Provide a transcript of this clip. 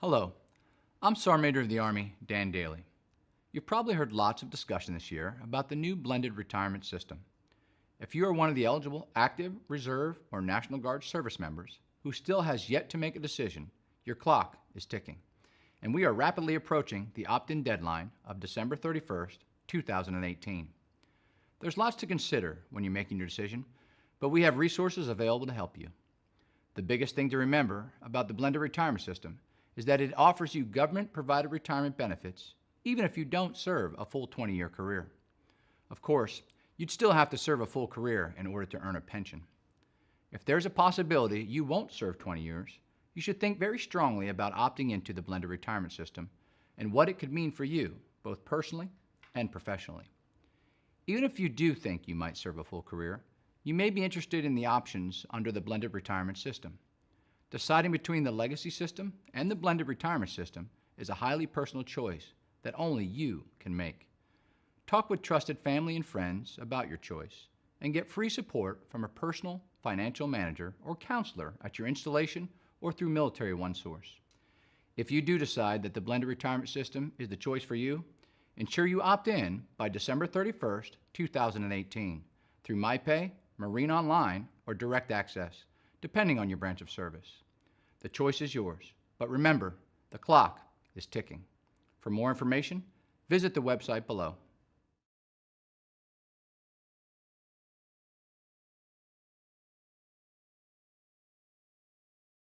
Hello, I'm Sergeant Major of the Army, Dan Dailey. You've probably heard lots of discussion this year about the new blended retirement system. If you are one of the eligible active, reserve, or National Guard service members who still has yet to make a decision, your clock is ticking. And we are rapidly approaching the opt-in deadline of December 31st, 2018. There's lots to consider when you're making your decision, but we have resources available to help you. The biggest thing to remember about the blended retirement system is that it offers you government-provided retirement benefits even if you don't serve a full 20-year career. Of course, you'd still have to serve a full career in order to earn a pension. If there's a possibility you won't serve 20 years, you should think very strongly about opting into the blended retirement system and what it could mean for you, both personally and professionally. Even if you do think you might serve a full career, you may be interested in the options under the blended retirement system. Deciding between the legacy system and the blended retirement system is a highly personal choice that only you can make. Talk with trusted family and friends about your choice and get free support from a personal financial manager or counselor at your installation or through Military OneSource. If you do decide that the blended retirement system is the choice for you, ensure you opt in by December 31st, 2018 through MyPay, Marine Online, or Direct Access, depending on your branch of service. The choice is yours, but remember, the clock is ticking. For more information, visit the website below.